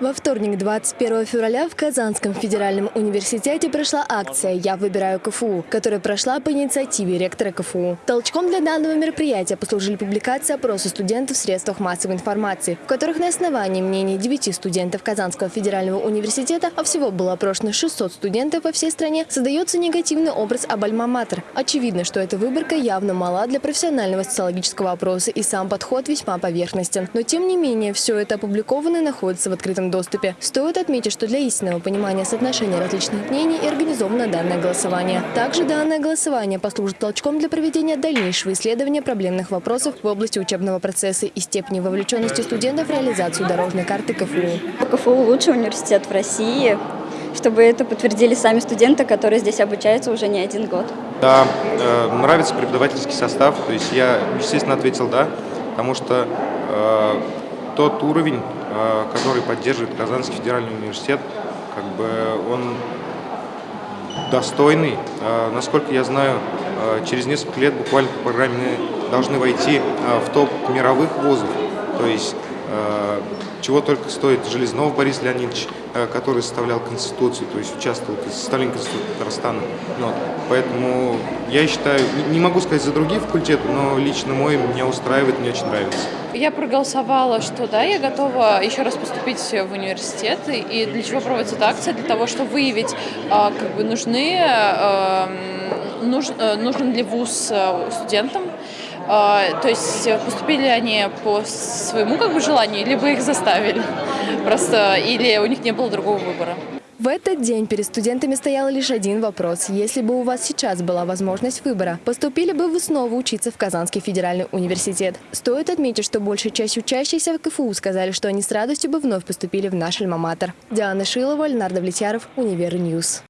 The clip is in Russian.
Во вторник, 21 февраля, в Казанском федеральном университете прошла акция «Я выбираю КФУ», которая прошла по инициативе ректора КФУ. Толчком для данного мероприятия послужили публикации опроса студентов в средствах массовой информации, в которых на основании мнений 9 студентов Казанского федерального университета, а всего было опрошено 600 студентов по всей стране, создается негативный образ об альма-матер. Очевидно, что эта выборка явно мала для профессионального социологического опроса и сам подход весьма поверхностен. Но тем не менее, все это опубликовано и находится в открытом доступе. Стоит отметить, что для истинного понимания соотношения различных мнений и организовано данное голосование. Также данное голосование послужит толчком для проведения дальнейшего исследования проблемных вопросов в области учебного процесса и степени вовлеченности студентов в реализацию дорожной карты КФУ. КФУ – лучший университет в России, чтобы это подтвердили сами студенты, которые здесь обучаются уже не один год. Да, э, нравится преподавательский состав, то есть я, естественно, ответил «да», потому что э, тот уровень, э, который поддерживает Казанский федеральный университет, как бы он достойный. Э, насколько я знаю, э, через несколько лет буквально по программе должны войти в топ мировых вузов. То есть чего только стоит Железнов Борис Леонидович, который составлял Конституцию, то есть участвовал в составлении Конституции Татарстана. Но, поэтому я считаю, не могу сказать за другие факультеты, но лично мой меня устраивает, мне очень нравится. Я проголосовала, что да, я готова еще раз поступить в университет. И для чего проводится эта акция? Для того, чтобы выявить, а, как бы нужны, эм, нуж, э, нужен ли вуз э, студентам, то есть поступили они по своему как бы желанию, либо их заставили просто, или у них не было другого выбора. В этот день перед студентами стоял лишь один вопрос. Если бы у вас сейчас была возможность выбора, поступили бы вы снова учиться в Казанский федеральный университет? Стоит отметить, что большая часть учащихся в КФУ сказали, что они с радостью бы вновь поступили в наш альма-матер. Диана Шилова, Леонард Влетьяров, Универньюз.